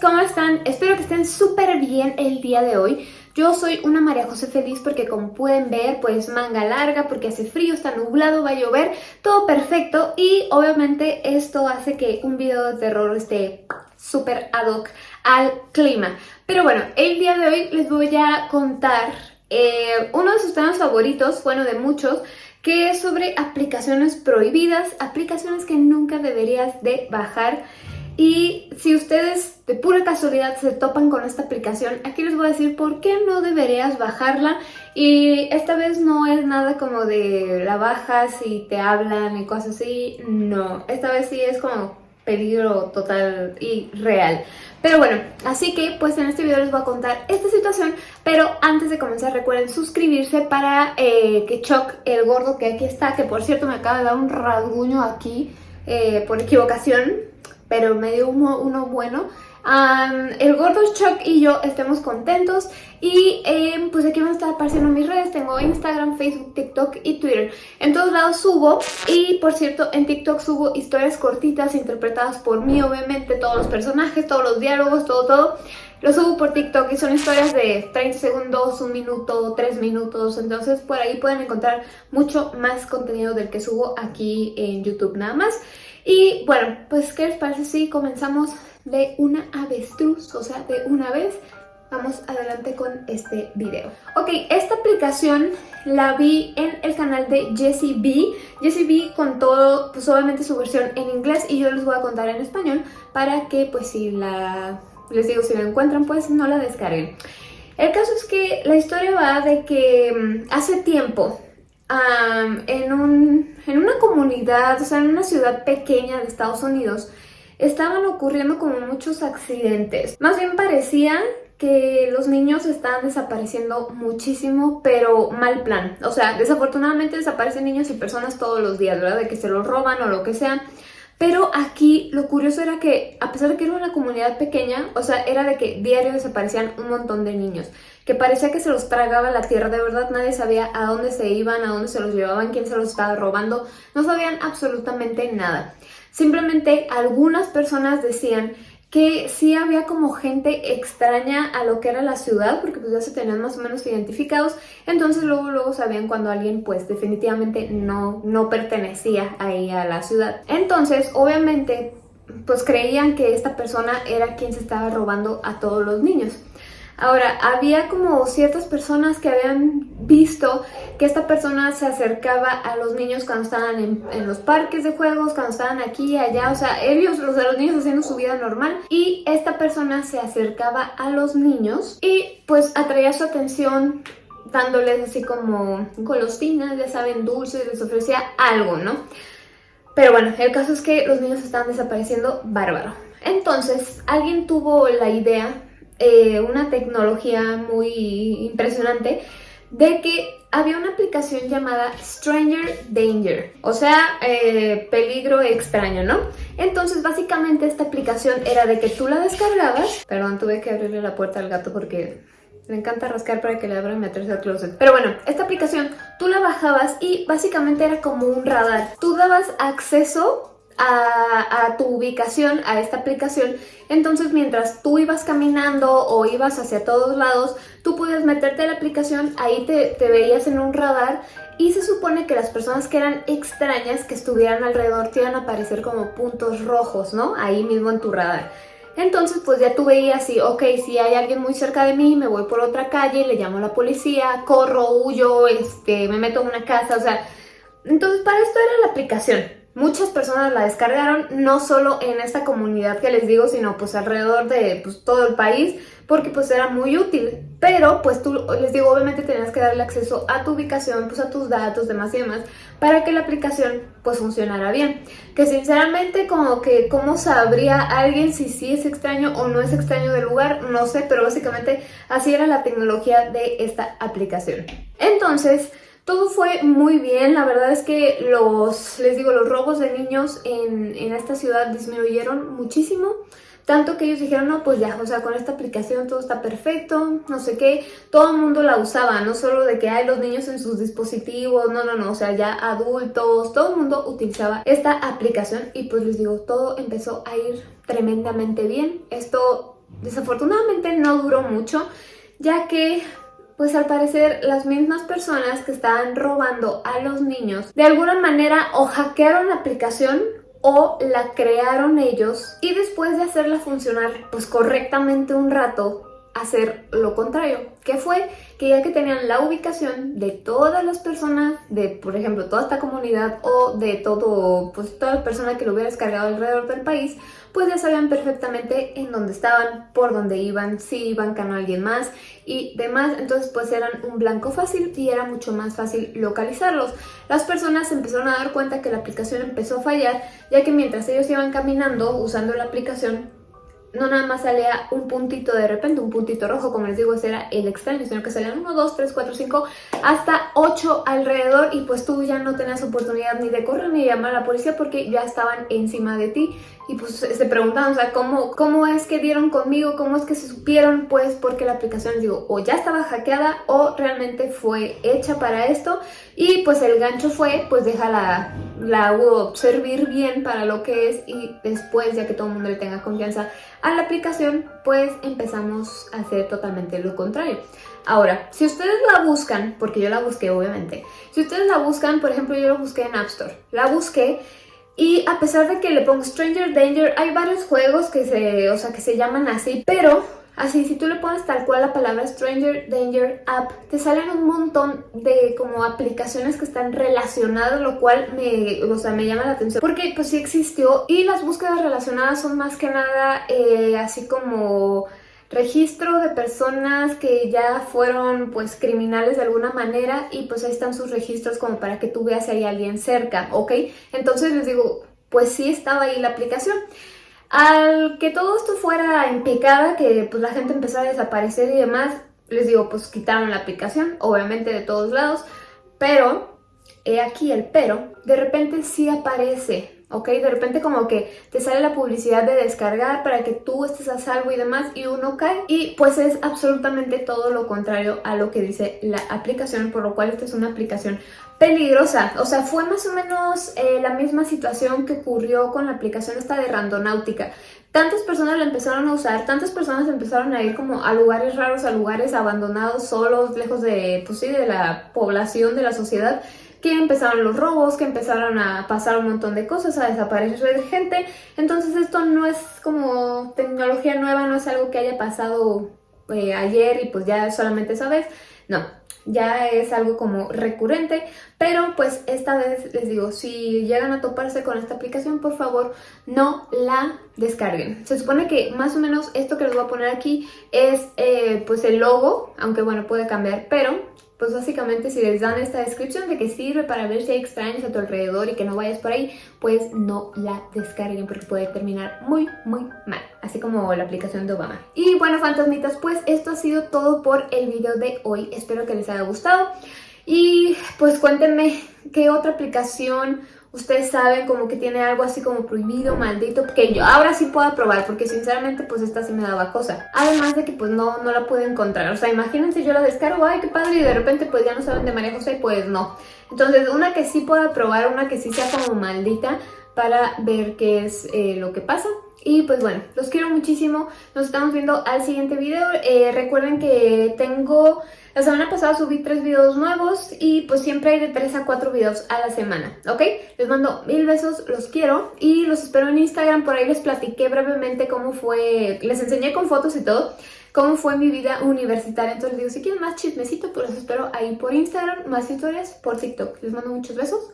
¿cómo están? Espero que estén súper bien el día de hoy. Yo soy una María José feliz porque como pueden ver, pues manga larga porque hace frío, está nublado, va a llover, todo perfecto y obviamente esto hace que un video de terror esté súper ad hoc al clima. Pero bueno, el día de hoy les voy a contar eh, uno de sus temas favoritos, bueno de muchos, que es sobre aplicaciones prohibidas, aplicaciones que nunca deberías de bajar. Y si ustedes de pura casualidad se topan con esta aplicación, aquí les voy a decir por qué no deberías bajarla. Y esta vez no es nada como de la bajas y te hablan y cosas así, no. Esta vez sí es como peligro total y real. Pero bueno, así que pues en este video les voy a contar esta situación, pero antes de comenzar recuerden suscribirse para eh, que Chuck, el gordo que aquí está, que por cierto me acaba de dar un rasguño aquí eh, por equivocación, pero me dio uno bueno, el gordo Chuck y yo estemos contentos y em, pues aquí van a estar apareciendo mis redes, tengo Instagram, Facebook, TikTok y Twitter. En todos lados subo y por cierto en TikTok subo historias cortitas interpretadas por mí obviamente, todos los personajes, todos los diálogos, todo, todo. Lo subo por TikTok y son historias de 30 segundos, un minuto, 3 minutos, entonces por ahí pueden encontrar mucho más contenido del que subo aquí en YouTube nada más. Y bueno, pues ¿qué les parece si comenzamos de una avestruz, o sea, de una vez. Vamos adelante con este video. Ok, esta aplicación la vi en el canal de Jessie B. Jessie B contó pues obviamente su versión en inglés y yo les voy a contar en español para que pues si la, les digo, si la encuentran pues no la descarguen. El caso es que la historia va de que mm, hace tiempo en, un, en una comunidad, o sea en una ciudad pequeña de Estados Unidos estaban ocurriendo como muchos accidentes. Más bien parecía que los niños estaban desapareciendo muchísimo, pero mal plan. O sea, desafortunadamente desaparecen niños y personas todos los días, ¿verdad? De que se los roban o lo que sea. Pero aquí lo curioso era que, a pesar de que era una comunidad pequeña, o sea, era de que diario desaparecían un montón de niños. Que parecía que se los tragaba la tierra, de verdad nadie sabía a dónde se iban, a dónde se los llevaban, quién se los estaba robando. No sabían absolutamente nada. Simplemente algunas personas decían que sí había como gente extraña a lo que era la ciudad, porque pues ya se tenían más o menos identificados, entonces luego luego sabían cuando alguien pues definitivamente no, no pertenecía ahí a la ciudad. Entonces, obviamente, pues creían que esta persona era quien se estaba robando a todos los niños. Ahora, había como ciertas personas que habían visto que esta persona se acercaba a los niños cuando estaban en, los parques de juegos, cuando estaban aquí y allá, o sea, ellos, los de los niños haciendo su vida normal y esta persona se acercaba a los niños y pues atraía su atención dándoles así como golosinas, ya saben, dulces, les ofrecía algo, ¿no? Pero bueno, el caso es que los niños estaban desapareciendo bárbaro. Entonces, alguien tuvo la idea eh, una tecnología muy impresionante de que había una aplicación llamada Stranger Danger, o sea, eh, peligro extraño, ¿no? Entonces, básicamente esta aplicación era de que tú la descargabas, perdón, tuve que abrirle la puerta al gato porque le encanta rascar para que le abran y meterse al closet. Pero bueno, esta aplicación tú la bajabas y básicamente era como un radar. Tú dabas acceso a, tu ubicación, a esta aplicación, entonces mientras tú ibas caminando o ibas hacia todos lados, tú podías meterte a la aplicación, ahí te, veías en un radar y se supone que las personas que eran extrañas, que estuvieran alrededor, te iban a aparecer como puntos rojos, ¿no? Ahí mismo en tu radar. Entonces pues ya tú veías si, ok, si hay alguien muy cerca de mí, me voy por otra calle, le llamo a la policía, corro, huyo, este, me meto en una casa, o sea... Entonces para esto era la aplicación. Muchas personas la descargaron, no solo en esta comunidad que les digo, sino pues alrededor de pues, todo el país, porque pues era muy útil. Pero pues tú, les digo, obviamente tenías que darle acceso a tu ubicación, pues a tus datos, demás y demás, para que la aplicación pues funcionara bien. Que sinceramente como que cómo sabría alguien si sí es extraño o no es extraño del lugar, no sé, pero básicamente así era la tecnología de esta aplicación. Entonces... Todo fue muy bien, la verdad es que los, les digo, los robos de niños en, esta ciudad disminuyeron muchísimo. Tanto que ellos dijeron, no, pues ya, o sea, con esta aplicación todo está perfecto, no sé qué. Todo el mundo la usaba, no solo de que hay los niños en sus dispositivos, no, no, no, o sea, ya adultos, todo el mundo utilizaba esta aplicación y pues les digo, todo empezó a ir tremendamente bien. Esto desafortunadamente no duró mucho, ya que pues al parecer las mismas personas que estaban robando a los niños de alguna manera o hackearon la aplicación o la crearon ellos y después de hacerla funcionar pues correctamente un rato hacer lo contrario, que fue que ya que tenían la ubicación de todas las personas, de por ejemplo toda esta comunidad o de todo, pues toda la persona que lo hubiera descargado alrededor del país, pues ya sabían perfectamente en dónde estaban, por dónde iban, si iban con alguien más y demás, entonces pues eran un blanco fácil y era mucho más fácil localizarlos. Las personas empezaron a dar cuenta que la aplicación empezó a fallar, ya que mientras ellos iban caminando usando la aplicación, no nada más salía un puntito de repente, un puntito rojo, como les digo, ese era el extraño, sino que salían 1, 2, 3, 4, 5, hasta 8 alrededor y pues tú ya no tenías oportunidad ni de correr ni de llamar a la policía porque ya estaban encima de ti y pues se preguntaban, o sea, ¿cómo, cómo es que dieron conmigo, cómo es que se supieron, pues porque la aplicación, digo, o ya estaba hackeada o realmente fue hecha para esto. Y pues el gancho fue, pues déjala la servir bien para lo que es y después, ya que todo el mundo le tenga confianza a la aplicación, pues empezamos a hacer totalmente lo contrario. Ahora, si ustedes la buscan, porque yo la busqué obviamente, si ustedes la buscan, por ejemplo yo la busqué en App Store, la busqué y a pesar de que le pongo Stranger Danger, hay varios juegos que se, o sea, que se llaman así, pero Así, si tú le pones tal cual la palabra Stranger Danger App, te salen un montón de como aplicaciones que están relacionadas, lo cual me, o sea, me llama la atención. Porque pues sí existió y las búsquedas relacionadas son más que nada eh, así como registro de personas que ya fueron pues criminales de alguna manera y pues ahí están sus registros como para que tú veas si hay alguien cerca, ¿ok? Entonces les digo, pues sí estaba ahí la aplicación. Al que todo esto fuera en picada, que pues la gente empezó a desaparecer y demás, les digo, pues quitaron la aplicación, obviamente de todos lados, pero, he aquí el pero, de repente sí aparece ¿ok? De repente como que te sale la publicidad de descargar para que tú estés a salvo y demás y uno cae y pues es absolutamente todo lo contrario a lo que dice la aplicación, por lo cual esta es una aplicación peligrosa. O sea, fue más o menos eh, la misma situación que ocurrió con la aplicación esta de Randonáutica. Tantas personas la empezaron a usar, tantas personas empezaron a ir como a lugares raros, a lugares abandonados, solos, lejos de, pues sí, de la población, de la sociedad, que empezaron los robos, que empezaron a pasar un montón de cosas, a desaparecer gente. Entonces esto no es como tecnología nueva, no es algo que haya pasado eh, ayer y pues ya solamente esa vez. No, ya es algo como recurrente, pero pues esta vez les digo, si llegan a toparse con esta aplicación, por favor no la descarguen. Se supone que más o menos esto que les voy a poner aquí es eh, pues el logo, aunque bueno puede cambiar, pero pues básicamente si les dan esta descripción de que sirve para ver si hay extraños a tu alrededor y que no vayas por ahí, pues no la descarguen porque puede terminar muy, muy mal, así como la aplicación de Obama. Y bueno, fantasmitas, pues esto ha sido todo por el video de hoy. Espero que les haya gustado y pues cuéntenme qué otra aplicación ustedes saben como que tiene algo así como prohibido, maldito, que yo ahora sí puedo probar porque sinceramente pues esta sí me daba cosa. Además de que pues no, no la pude encontrar, o sea, imagínense yo la descargo, ay qué padre y de repente pues ya no saben de María José, pues no. Entonces una que sí pueda probar, una que sí sea como maldita para ver qué es eh, lo que pasa. Y pues bueno, los quiero muchísimo, nos estamos viendo al siguiente video. Eh, recuerden que tengo la semana pasada subí tres videos nuevos y pues siempre hay de 3 a 4 videos a la semana, ¿ok? Les mando mil besos, los quiero y los espero en Instagram. Por ahí les platiqué brevemente cómo fue, les enseñé con fotos y todo, cómo fue mi vida universitaria. Entonces digo, si quieren más chismecito, pues los espero ahí por Instagram, más historias por TikTok. Les mando muchos besos